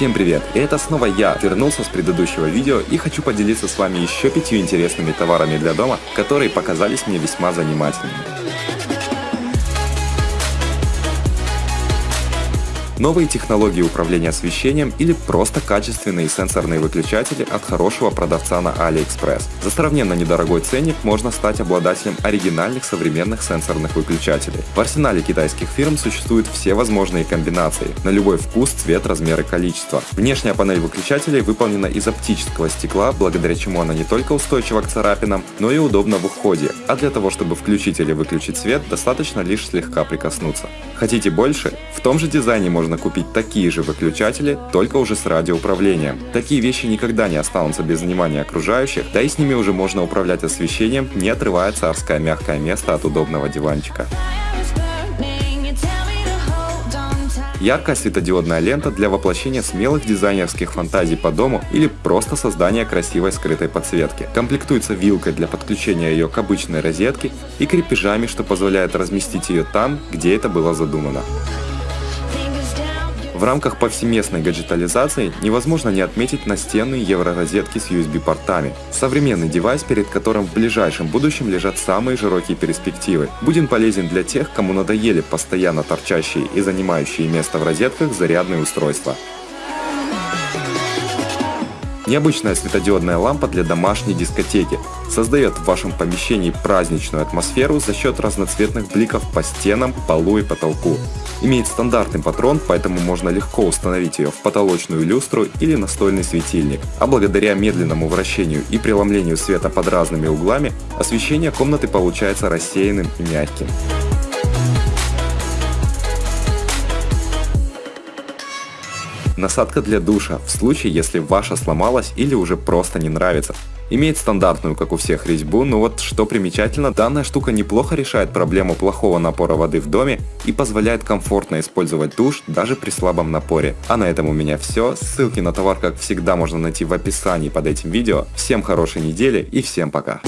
Всем привет! Это снова я, вернулся с предыдущего видео и хочу поделиться с вами еще пятью интересными товарами для дома, которые показались мне весьма занимательными. Новые технологии управления освещением или просто качественные сенсорные выключатели от хорошего продавца на AliExpress. За сравненно недорогой ценник можно стать обладателем оригинальных современных сенсорных выключателей. В арсенале китайских фирм существуют все возможные комбинации, на любой вкус, цвет, размер и количество. Внешняя панель выключателей выполнена из оптического стекла, благодаря чему она не только устойчива к царапинам, но и удобна в уходе, а для того, чтобы включить или выключить свет, достаточно лишь слегка прикоснуться. Хотите больше? В том же дизайне можно можно купить такие же выключатели, только уже с радиоуправлением. Такие вещи никогда не останутся без внимания окружающих, да и с ними уже можно управлять освещением, не отрывая царское мягкое место от удобного диванчика. Яркая светодиодная лента для воплощения смелых дизайнерских фантазий по дому или просто создания красивой скрытой подсветки. Комплектуется вилкой для подключения ее к обычной розетке и крепежами, что позволяет разместить ее там, где это было задумано. В рамках повсеместной гаджетализации невозможно не отметить настенные евророзетки с USB-портами. Современный девайс, перед которым в ближайшем будущем лежат самые широкие перспективы. Будет полезен для тех, кому надоели постоянно торчащие и занимающие место в розетках зарядные устройства. Необычная светодиодная лампа для домашней дискотеки создает в вашем помещении праздничную атмосферу за счет разноцветных бликов по стенам, полу и потолку. Имеет стандартный патрон, поэтому можно легко установить ее в потолочную люстру или настольный светильник. А благодаря медленному вращению и преломлению света под разными углами, освещение комнаты получается рассеянным и мягким. Насадка для душа, в случае, если ваша сломалась или уже просто не нравится. Имеет стандартную, как у всех, резьбу, но вот что примечательно, данная штука неплохо решает проблему плохого напора воды в доме и позволяет комфортно использовать душ даже при слабом напоре. А на этом у меня все. Ссылки на товар, как всегда, можно найти в описании под этим видео. Всем хорошей недели и всем пока!